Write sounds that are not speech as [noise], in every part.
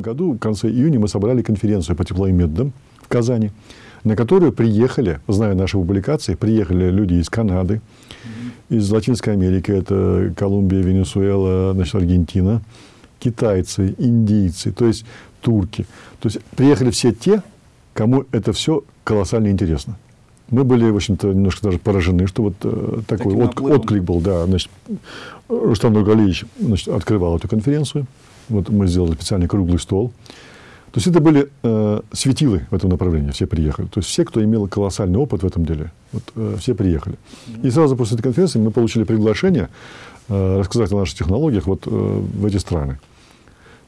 году, в конце июня, мы собрали конференцию по тепловым методам в Казани, на которую приехали, зная наши публикации, приехали люди из Канады, из Латинской Америки, это Колумбия, Венесуэла, значит, Аргентина, китайцы, индийцы, то есть турки. То есть приехали все те, кому это все колоссально интересно. Мы были, в общем-то, немножко даже поражены, что вот э, такой от, отклик был. Да, значит, Рустам Нургалиевич значит, открывал эту конференцию. Вот мы сделали специальный круглый стол. То есть это были э, светилы в этом направлении, все приехали. То есть все, кто имел колоссальный опыт в этом деле, вот, э, все приехали. И сразу после этой конференции мы получили приглашение э, рассказать о наших технологиях вот, э, в эти страны.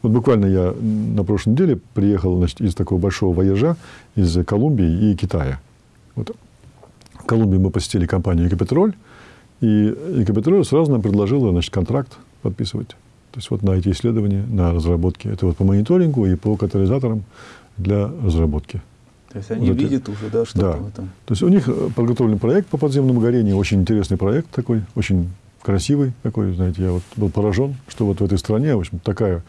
Вот буквально я на прошлой неделе приехал значит, из такого большого вояжа из Колумбии и Китая. Вот. В Колумбии мы посетили компанию «Экопетроль», и «Экопетроль» сразу нам предложила значит, контракт подписывать. То есть вот на эти исследования, на разработки. Это вот по мониторингу и по катализаторам для разработки. То есть они вот видят это. уже, да, что да. там. То есть у них подготовлен проект по подземному горению, очень интересный проект такой, очень красивый такой, знаете, я вот был поражен, что вот в этой стране, в общем, такая,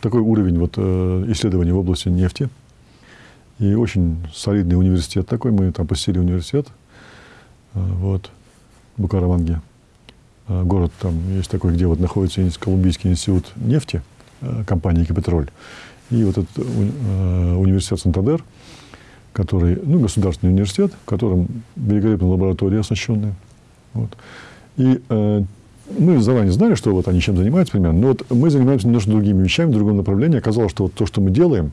такой уровень вот, э, исследований в области нефти. И очень солидный университет такой, мы там посетили университет, э, вот, в Букараманге. Э, город там есть такой, где вот находится Колумбийский институт нефти, компании «Экопетроль». И вот этот университет Сантадер, который, ну, государственный университет, в котором великолепная лаборатория оснащенная. Вот. И мы заранее знали, что вот они чем занимаются примерно, но вот мы занимаемся немножко другими вещами, в другом направлении. Оказалось, что вот то, что мы делаем,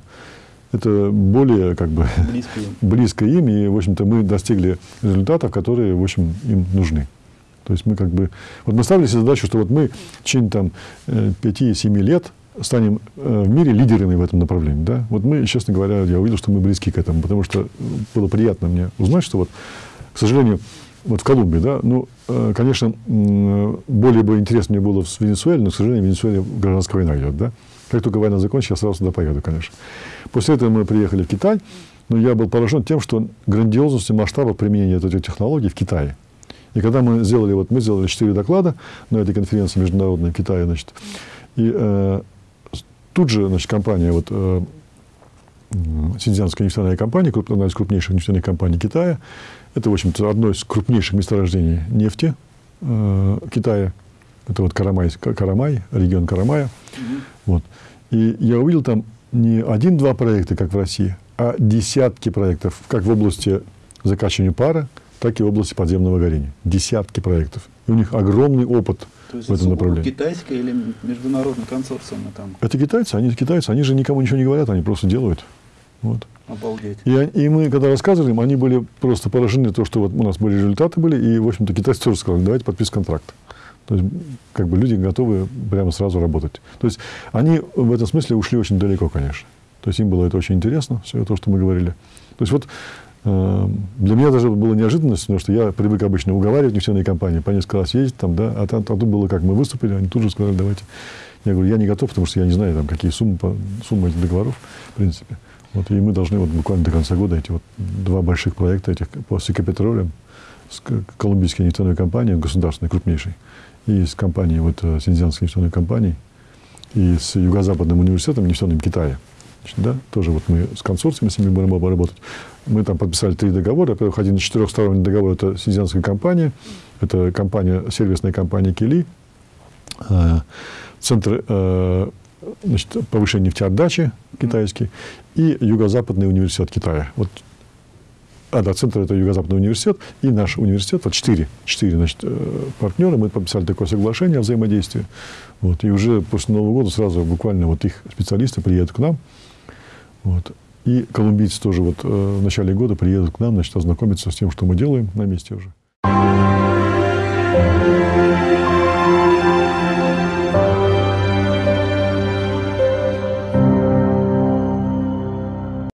это более как бы близко им. [laughs] близко им, и, в общем-то, мы достигли результатов, которые, в общем, им нужны. То есть мы как бы... Вот мы ставили себе задачу, что вот мы в течение там 5-7 э, лет станем э, в мире лидерами в этом направлении. Да? Вот мы, честно говоря, я увидел, что мы близки к этому, потому что было приятно мне узнать, что вот, к сожалению, вот в Колумбии, да, ну, э, конечно, более бы интересно мне было в Венесуэле, но, к сожалению, в Венесуэле гражданская война идет, да. Как только война закончится, я сразу туда поеду, конечно. После этого мы приехали в Китай, но я был поражен тем, что грандиозностью масштаба применения этих технологий в Китае. И когда мы сделали, вот мы сделали четыре доклада на этой конференции международной в Китае, значит, и э, тут же, значит, компания, вот, э, Синьцзянская нефтяная компания, одна из крупнейших нефтяных компаний Китая, это, в общем-то, одно из крупнейших месторождений нефти э, Китая. Это вот Карамай, Карамай регион Карамая. Mm-hmm. Вот. И я увидел там не один-два проекта, как в России, а десятки проектов, как в области закачивания пара, так и в области подземного горения. Десятки проектов. И у них огромный опыт То есть в этом направлении. китайская или международный консорциум там? Это китайцы, они китайцы, они же никому ничего не говорят, они просто делают. Вот. Обалдеть. И, и мы, когда рассказывали им, они были просто поражены, то, что вот у нас были результаты были, и, в общем-то, китайцы тоже сказали, давайте подписывать контракт. То есть, как бы люди готовы прямо сразу работать. То есть, они в этом смысле ушли очень далеко, конечно. То есть, им было это очень интересно, все то, что мы говорили. То есть, вот для меня даже было неожиданность, потому что я привык обычно уговаривать нефтяные компании, по несколько раз ездить там, да, а там, тут было как, мы выступили, они тут же сказали, давайте. Я говорю, я не готов, потому что я не знаю, там, какие суммы, суммы этих договоров, в принципе. Вот, и мы должны вот буквально до конца года эти вот два больших проекта этих по Сикапетролем с колумбийской нефтяной компанией, государственной, крупнейшей, и с компанией, вот, э, Синьцзянской нефтяной компанией, и с Юго-Западным университетом нефтяным Китая. Значит, да, тоже вот мы с консорциумом с ними будем работать. Мы там подписали три договора. Во-первых, один из четырехсторонний договор – это Синьцзянская компания, это компания, сервисная компания Кили, э, Центр э, значит, повышение нефтеотдачи китайский и Юго-Западный университет Китая. Вот а, да, центр это Юго-Западный университет и наш университет, вот четыре, четыре значит, э, партнера, мы подписали такое соглашение о взаимодействии. Вот, и уже после Нового года сразу буквально вот их специалисты приедут к нам. Вот, и колумбийцы тоже вот э, в начале года приедут к нам, значит, ознакомиться с тем, что мы делаем на месте уже.